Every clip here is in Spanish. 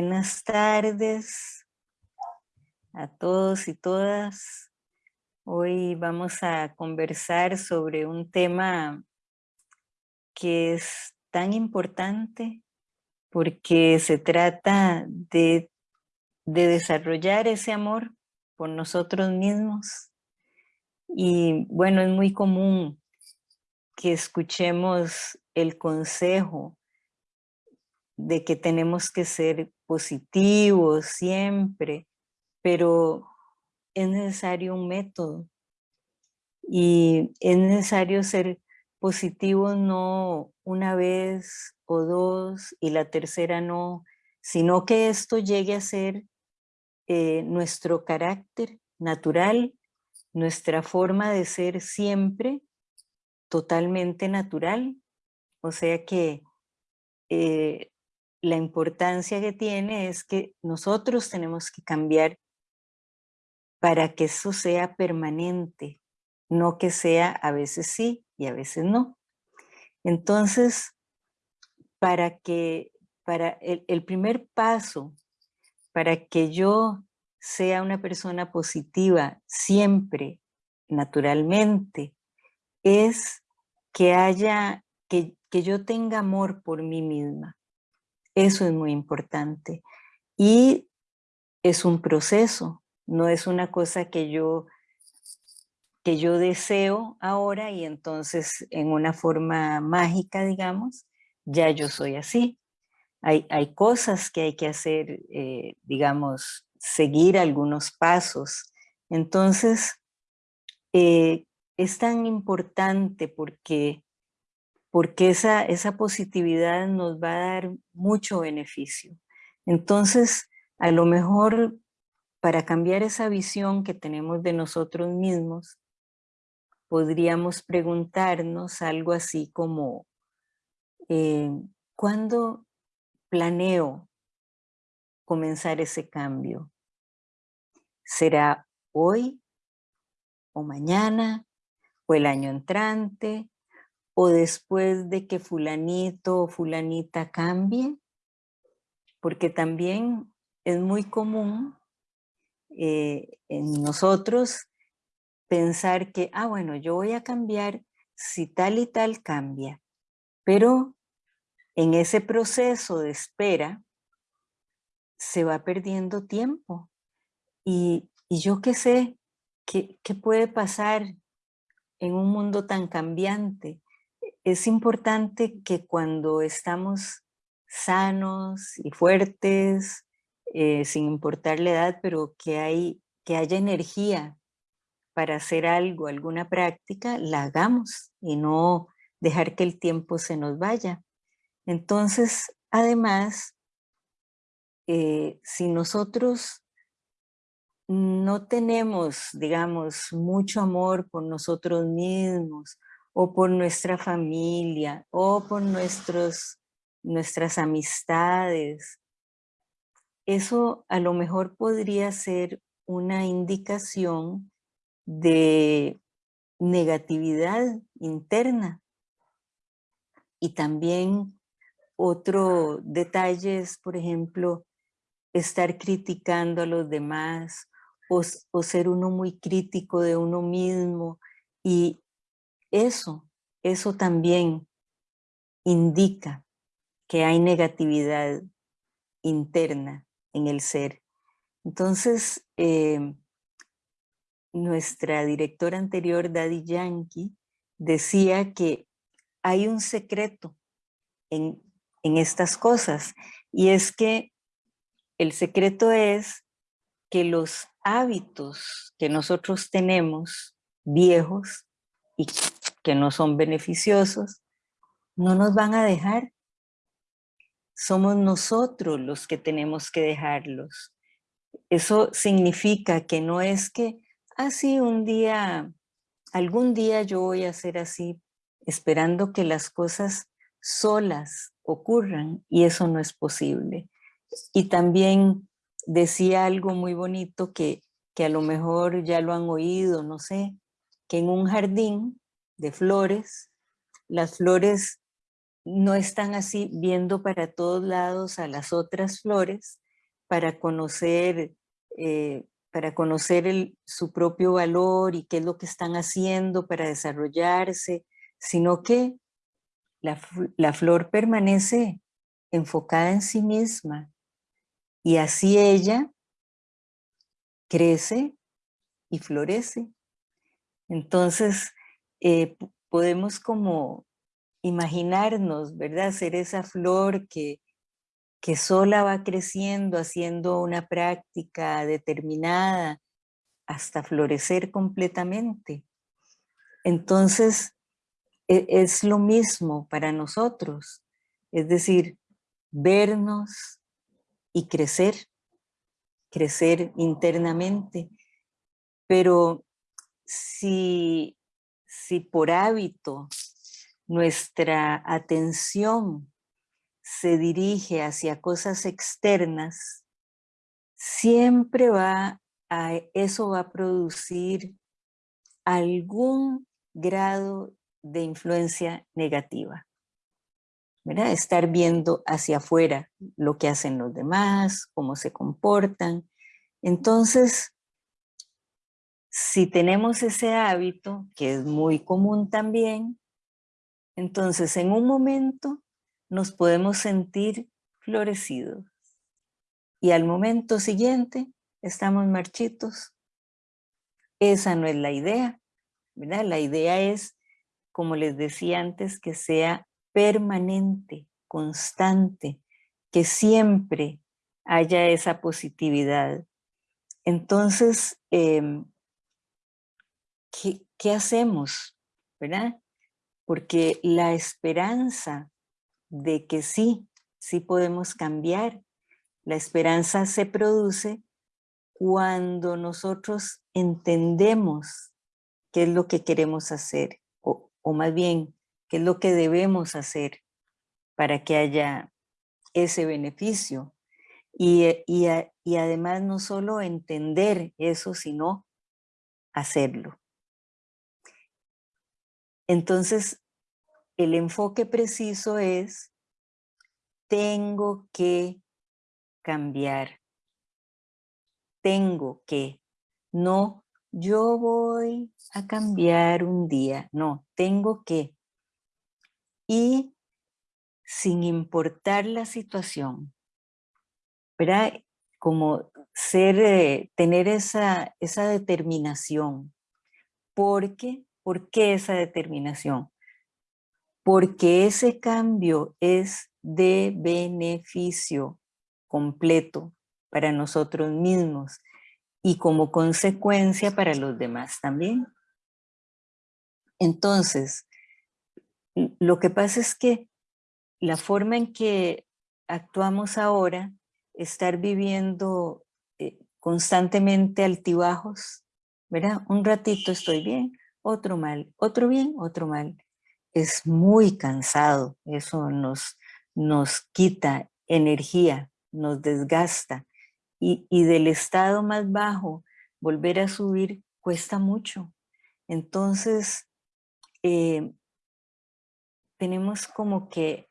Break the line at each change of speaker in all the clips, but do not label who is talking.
Buenas tardes a todos y todas. Hoy vamos a conversar sobre un tema que es tan importante porque se trata de, de desarrollar ese amor por nosotros mismos. Y bueno, es muy común que escuchemos el consejo de que tenemos que ser positivos siempre, pero es necesario un método y es necesario ser positivo no una vez o dos y la tercera no, sino que esto llegue a ser eh, nuestro carácter natural, nuestra forma de ser siempre totalmente natural. O sea que eh, la importancia que tiene es que nosotros tenemos que cambiar para que eso sea permanente, no que sea a veces sí y a veces no. Entonces, para que, para el, primer paso, para que yo sea una persona positiva siempre, naturalmente, es que haya, que, que yo tenga amor por mí misma. Eso es muy importante. Y es un proceso, no es una cosa que yo, que yo deseo ahora y entonces en una forma mágica, digamos, ya yo soy así. Hay, hay cosas que hay que hacer, eh, digamos, seguir algunos pasos. Entonces, eh, es tan importante porque porque esa, esa positividad nos va a dar mucho beneficio. Entonces, a lo mejor para cambiar esa visión que tenemos de nosotros mismos, podríamos preguntarnos algo así como, eh, ¿cuándo planeo comenzar ese cambio? ¿Será hoy o mañana o el año entrante o después de que fulanito o fulanita cambie, porque también es muy común eh, en nosotros pensar que, ah, bueno, yo voy a cambiar si tal y tal cambia, pero en ese proceso de espera se va perdiendo tiempo. Y, yo qué sé, ¿qué, ¿qué puede pasar en un mundo tan cambiante? Es importante que cuando estamos sanos y fuertes, eh, sin importar la edad, pero que, hay, que haya energía para hacer algo, alguna práctica, la hagamos y no dejar que el tiempo se nos vaya. Entonces, además, eh, si nosotros no tenemos, digamos, mucho amor por nosotros mismos o por nuestra familia, o por nuestros, nuestras amistades. Eso a lo mejor podría ser una indicación de negatividad interna. Y también otro detalle es, por ejemplo, estar criticando a los demás o, o ser uno muy crítico de uno mismo y eso, eso también indica que hay negatividad interna en el ser. Entonces, em, nuestra directora anterior, Daddy Yankee, decía que hay un secreto en, en estas cosas y es que el secreto es que los hábitos que nosotros tenemos viejos y que no son beneficiosos, no nos van a dejar. Somos nosotros los que tenemos que dejarlos. Eso significa que no es que, así ah, un día, algún día yo voy a ser así, esperando que las cosas solas ocurran, y eso no es posible. Y también decía algo muy bonito que, que a lo mejor ya lo han oído, no sé, que en un jardín de flores. Las flores no están así viendo para todos lados a las otras flores, para conocer, eh, para conocer su propio valor y qué es lo que están haciendo para desarrollarse, sino que la, la flor permanece enfocada en sí misma y así ella crece y florece. Entonces, eh, podemos como imaginarnos, ¿verdad? Ser esa flor que, que sola va creciendo, haciendo una práctica determinada hasta florecer completamente. Entonces, e, es lo mismo para nosotros, es decir, vernos y crecer, crecer internamente. Pero si, si por hábito nuestra atención se dirige hacia cosas externas, siempre va a, eso va a producir algún grado de influencia negativa. ¿verdad? Estar viendo hacia afuera lo que hacen los demás, cómo se comportan. Entonces, si tenemos ese hábito, que es muy común también, entonces en un momento nos podemos sentir florecidos. Y al momento siguiente estamos marchitos. Esa no es la idea. La idea es, como les decía antes, que sea permanente, constante, que siempre haya esa positividad. Entonces, em, ¿qué, ¿qué hacemos? ¿Verdad? Porque la esperanza de que sí, sí podemos cambiar. La esperanza se produce cuando nosotros entendemos qué es lo que queremos hacer, o, más bien, qué es lo que debemos hacer para que haya ese beneficio. Y, y además no solo entender eso, sino hacerlo. Entonces, el enfoque preciso es, tengo que cambiar. Tengo que. No, yo voy a cambiar un día. No, tengo que. Y sin importar la situación, ¿verdad? Como ser, eh, tener esa, esa determinación. ¿Por qué? ¿Por qué esa determinación? porque ese cambio es de beneficio completo para nosotros mismos y como consecuencia para los demás también. Entonces, lo que pasa es que la forma en que actuamos ahora, estar viviendo eh, constantemente altibajos, ¿verdad? Un ratito estoy bien, otro mal, otro bien, otro mal es muy cansado, eso nos, nos quita energía, nos desgasta y, del estado más bajo volver a subir cuesta mucho. Entonces, eh, tenemos como que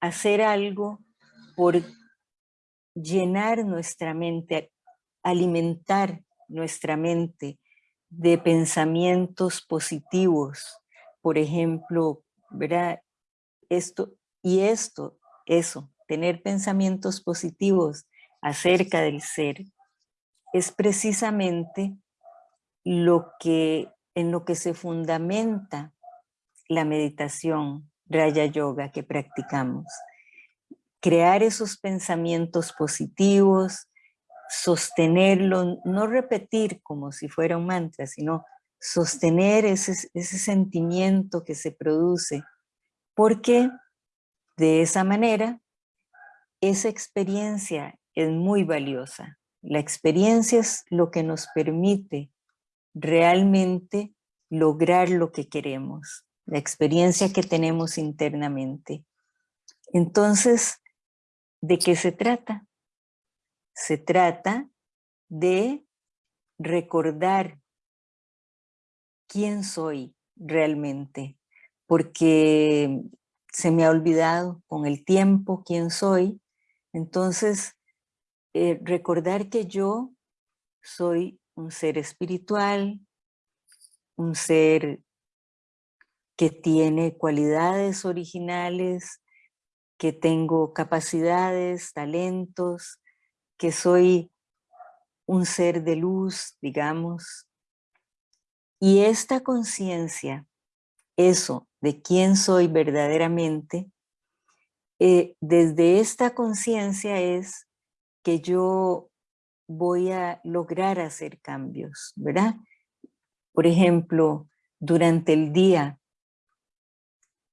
hacer algo por llenar nuestra mente, alimentar nuestra mente de pensamientos positivos, por ejemplo, ¿verdad? Esto y esto, eso, tener pensamientos positivos acerca del ser, es precisamente lo que, en lo que se fundamenta la meditación Raya Yoga que practicamos. Crear esos pensamientos positivos, sostenerlo, no repetir como si fuera un mantra, sino sostener ese, sentimiento que se produce, porque de esa manera esa experiencia es muy valiosa. La experiencia es lo que nos permite realmente lograr lo que queremos, la experiencia que tenemos internamente. Entonces, ¿de qué se trata? Se trata de recordar quién soy realmente, porque se me ha olvidado con el tiempo quién soy. Entonces, eh, recordar que yo soy un ser espiritual, un ser que tiene cualidades originales, que tengo capacidades, talentos, que soy un ser de luz, digamos. Y esta conciencia, eso de quién soy verdaderamente, eh, desde esta conciencia es que yo voy a lograr hacer cambios, ¿verdad? Por ejemplo, durante el día,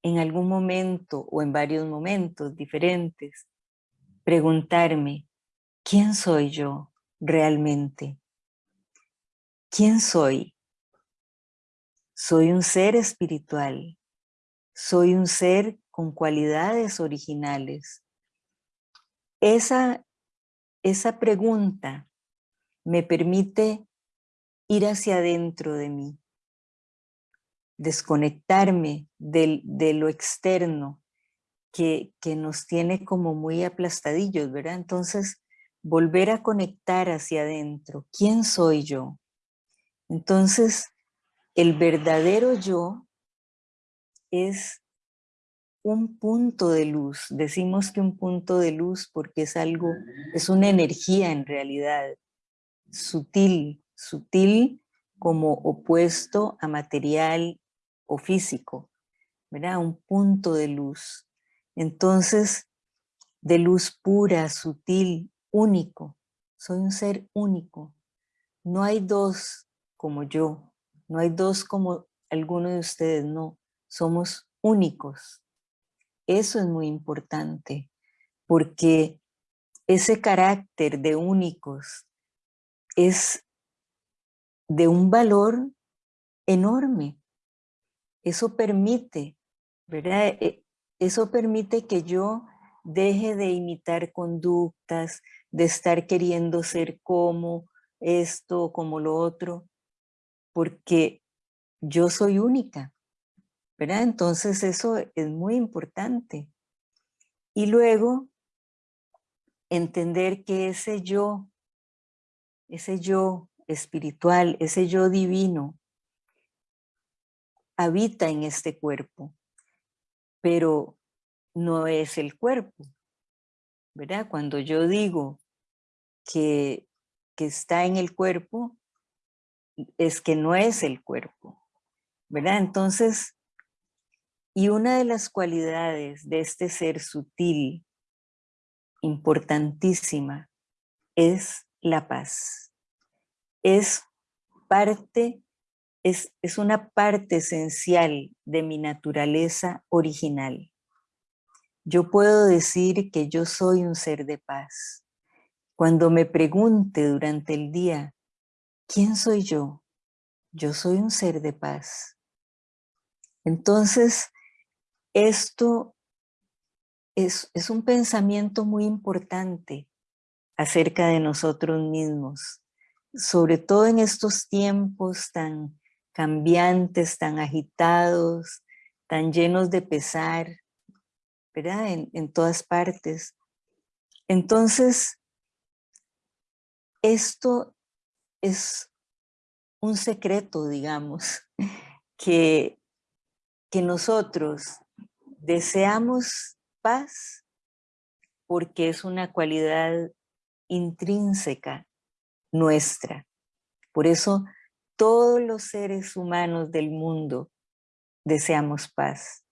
en algún momento o en varios momentos diferentes, preguntarme, ¿quién soy yo realmente? ¿Quién soy? Soy un ser espiritual, soy un ser con cualidades originales. Esa, esa pregunta me permite ir hacia adentro de mí, desconectarme de lo externo que, que nos tiene como muy aplastadillos, ¿verdad? Entonces, volver a conectar hacia adentro. ¿Quién soy yo? Entonces, el verdadero yo es un punto de luz. Decimos que un punto de luz porque es algo, es una energía en realidad, sutil, sutil como opuesto a material o físico, ¿verdad? Un punto de luz. Entonces, de luz pura, sutil, único. Soy un ser único. No hay dos como yo, no hay dos como alguno de ustedes, no. Somos únicos. Eso es muy importante, porque ese carácter de únicos es de un valor enorme. Eso permite, ¿verdad? E, eso permite que yo deje de imitar conductas, de estar queriendo ser como esto, como lo otro, porque yo soy única. ¿verdad? Entonces eso es muy importante. Y luego, entender que ese yo, ese yo espiritual, ese yo divino, habita en este cuerpo, pero no es el cuerpo, ¿verdad? Cuando yo digo que, que está en el cuerpo, es que no es el cuerpo, ¿verdad? Entonces, y una de las cualidades de este ser sutil, importantísima, es la paz. Es parte, es, es una parte esencial de mi naturaleza original. Yo puedo decir que yo soy un ser de paz. Cuando me pregunte durante el día, ¿quién soy yo? Yo soy un ser de paz. Entonces, esto es, un pensamiento muy importante acerca de nosotros mismos, sobre todo en estos tiempos tan cambiantes, tan agitados, tan llenos de pesar, En, en todas partes. Entonces, esto es un secreto, digamos, que, que nosotros Deseamos paz porque es una cualidad intrínseca nuestra. Por eso todos los seres humanos del mundo deseamos paz.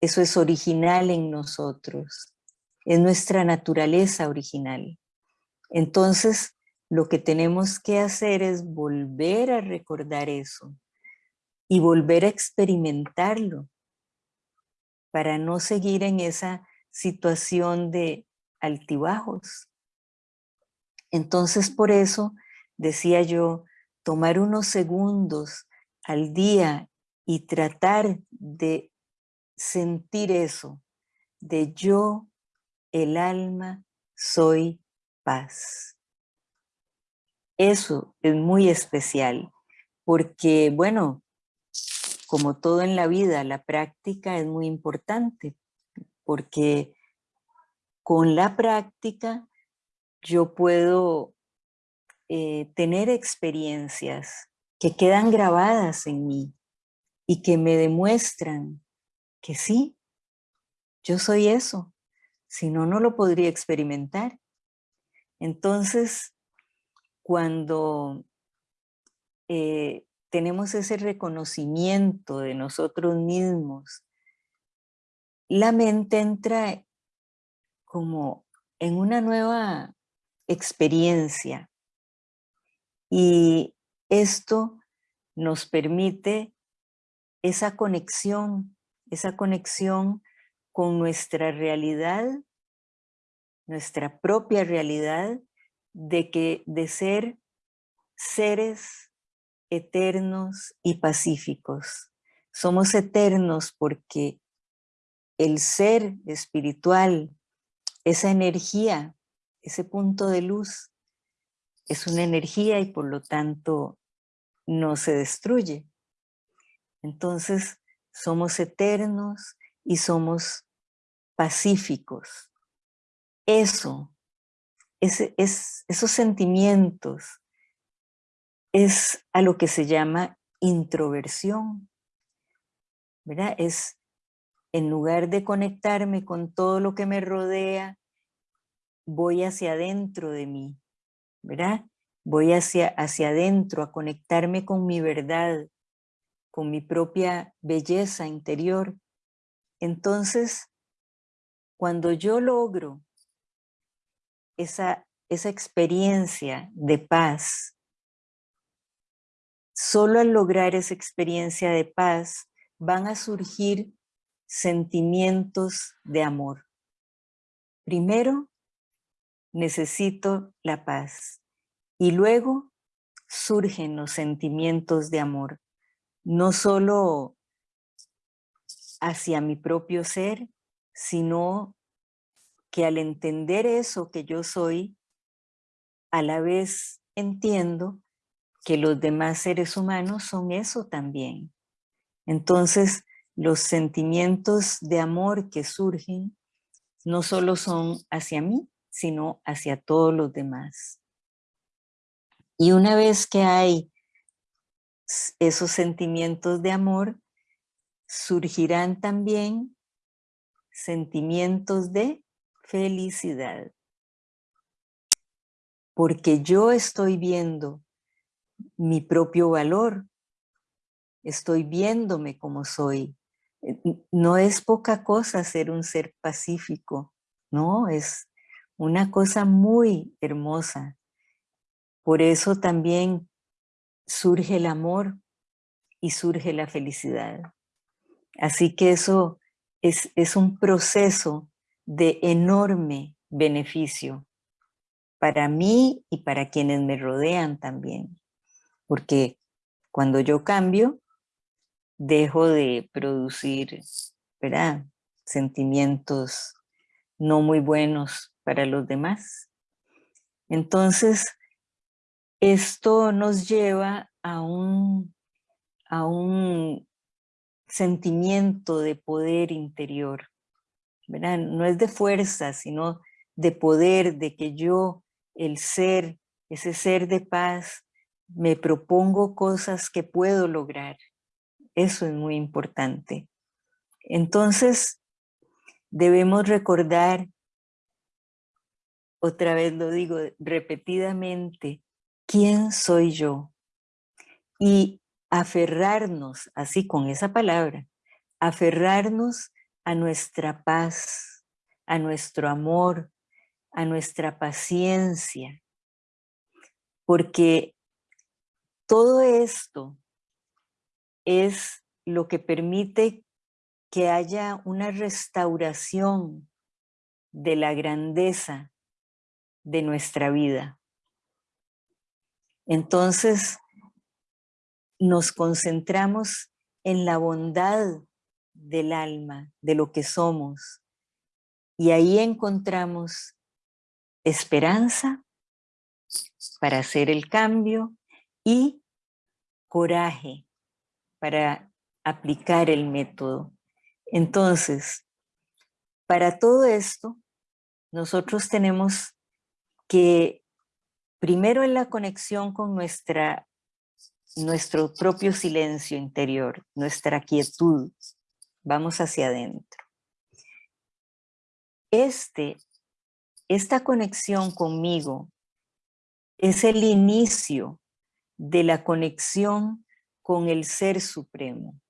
Eso es original en nosotros, es nuestra naturaleza original. Entonces, lo que tenemos que hacer es volver a recordar eso y volver a experimentarlo para no seguir en esa situación de altibajos. Entonces por eso decía yo, tomar unos segundos al día y tratar de sentir eso, de yo, el alma, soy paz. Eso es muy especial, porque bueno, como todo en la vida, la práctica es muy importante, porque con la práctica yo puedo eh, tener experiencias que quedan grabadas en mí y que me demuestran que sí, yo soy eso, si no, no lo podría experimentar. Entonces, cuando eh, tenemos ese reconocimiento de nosotros mismos, la mente entra como en una nueva experiencia y esto nos permite esa conexión, esa conexión con nuestra realidad, nuestra propia realidad, de que de ser seres eternos y pacíficos. Somos eternos porque el ser espiritual, esa energía, ese punto de luz, es una energía y por lo tanto no se destruye. Entonces somos eternos y somos pacíficos. Eso, es, esos sentimientos, es a lo que se llama introversión. ¿verdad? Es en lugar de conectarme con todo lo que me rodea, voy hacia adentro de mí, ¿verdad? Voy hacia, hacia adentro a conectarme con mi verdad, con mi propia belleza interior. Entonces, cuando yo logro esa, esa experiencia de paz, solo al lograr esa experiencia de paz van a surgir sentimientos de amor. Primero, necesito la paz y luego surgen los sentimientos de amor, no solo hacia mi propio ser, sino que al entender eso que yo soy, a la vez entiendo que los demás seres humanos son eso también. Entonces, los sentimientos de amor que surgen no solo son hacia mí, sino hacia todos los demás. Y una vez que hay esos sentimientos de amor, surgirán también sentimientos de felicidad. Porque yo estoy viendo mi propio valor, estoy viéndome como soy. Eh, no es poca cosa ser un ser pacífico, no, es una cosa muy hermosa. Por eso también surge el amor y surge la felicidad. Así que eso es, es un proceso de enorme beneficio para mí y para quienes me rodean también. Porque cuando yo cambio, dejo de producir ¿verdad? sentimientos no muy buenos para los demás. Entonces, esto nos lleva a un, a un sentimiento de poder interior. No es de fuerza, sino de poder, de que yo, el ser, ese ser de paz, me propongo cosas que puedo lograr. Eso es muy importante. Entonces, debemos recordar, otra vez lo digo repetidamente, ¿quién soy yo? Y aferrarnos, así con esa palabra, aferrarnos a nuestra paz, a nuestro amor, a nuestra paciencia, porque todo esto es lo que permite que haya una restauración de la grandeza de nuestra vida. Entonces, nos concentramos en la bondad del alma, de lo que somos, y ahí encontramos esperanza para hacer el cambio y coraje para aplicar el método. Entonces, para todo esto, nosotros tenemos que primero es la conexión con nuestra, nuestro propio silencio interior, nuestra quietud. Vamos hacia adentro. Este, esta conexión conmigo es el inicio de la conexión con el Ser Supremo.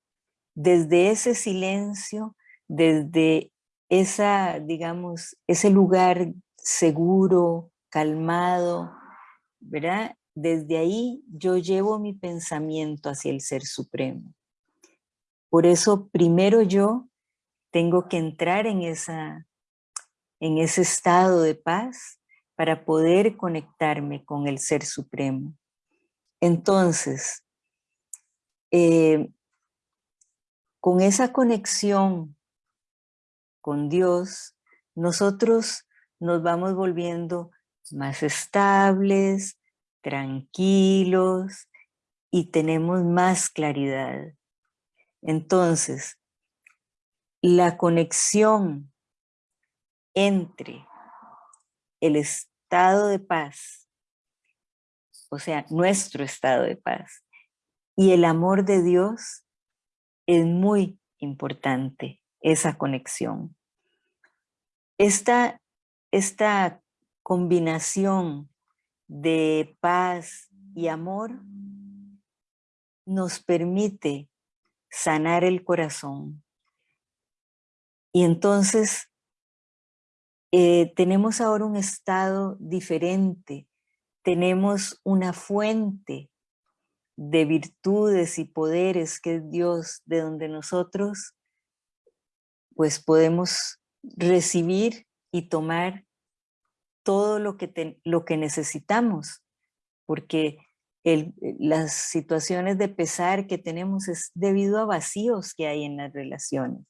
Desde ese silencio, desde esa, digamos, ese lugar seguro, calmado, ¿verdad? Desde ahí yo llevo mi pensamiento hacia el Ser Supremo. Por eso primero yo tengo que entrar en, esa, en ese estado de paz para poder conectarme con el Ser Supremo. Entonces, eh, con esa conexión con Dios, nosotros nos vamos volviendo más estables, tranquilos y tenemos más claridad. Entonces, la conexión entre el estado de paz, o sea, nuestro estado de paz, y el amor de Dios es muy importante, esa conexión. Esta, esta combinación de paz y amor nos permite sanar el corazón. Y entonces eh, tenemos ahora un estado diferente, tenemos una fuente de virtudes y poderes que es Dios, de donde nosotros pues podemos recibir y tomar todo lo que, lo que necesitamos, porque el, las situaciones de pesar que tenemos es debido a vacíos que hay en las relaciones.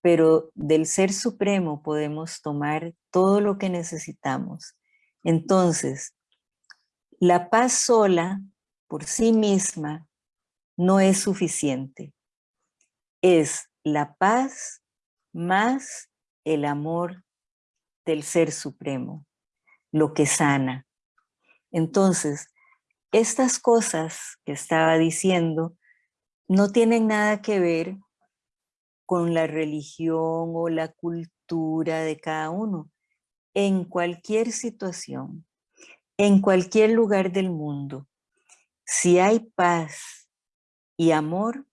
Pero del Ser Supremo podemos tomar todo lo que necesitamos. Entonces, la paz sola, por sí misma, no es suficiente. Es la paz más el amor del Ser Supremo lo que sana. Entonces, estas cosas que estaba diciendo no tienen nada que ver con la religión o la cultura de cada uno. En cualquier situación, en cualquier lugar del mundo, si hay paz y amor,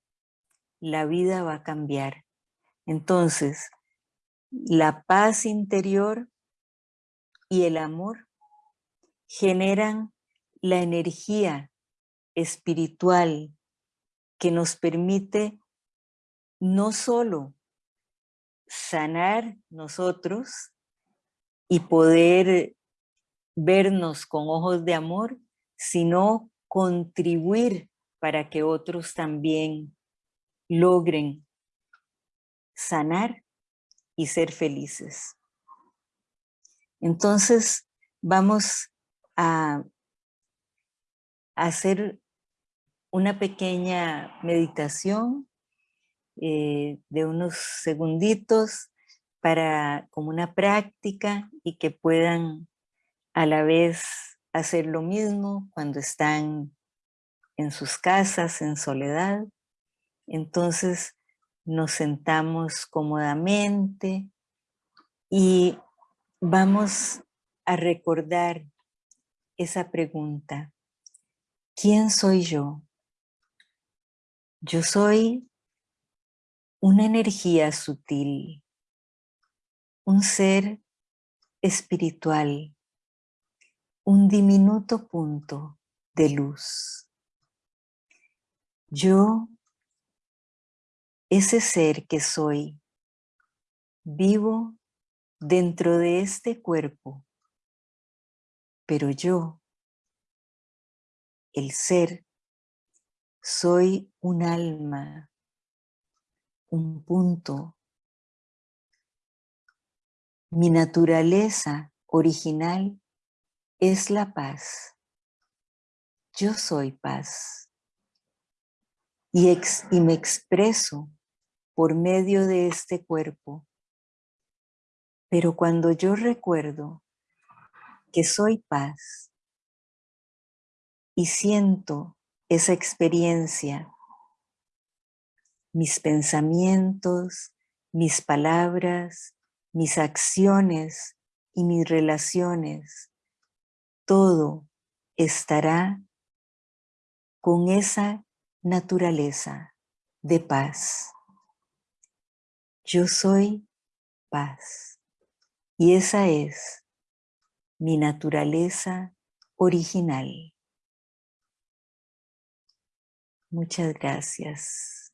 la vida va a cambiar. Entonces, la paz interior y el amor generan la energía espiritual que nos permite no solo sanar nosotros y poder vernos con ojos de amor, sino contribuir para que otros también logren sanar y ser felices. Entonces vamos a hacer una pequeña meditación eh, de unos segunditos para como una práctica y que puedan a la vez hacer lo mismo cuando están en sus casas en soledad. Entonces nos sentamos cómodamente y Vamos a recordar esa pregunta. ¿Quién soy yo? Yo soy una energía sutil, un ser espiritual, un diminuto punto de luz. Yo, ese ser que soy, vivo dentro de este cuerpo, pero yo, el ser, soy un alma, un punto. Mi naturaleza original es la paz. Yo soy paz. Y, y me expreso por medio de este cuerpo pero cuando yo recuerdo que soy paz y siento esa experiencia, mis pensamientos, mis palabras, mis acciones y mis relaciones, todo estará con esa naturaleza de paz. Yo soy paz y esa es mi naturaleza original. Muchas gracias.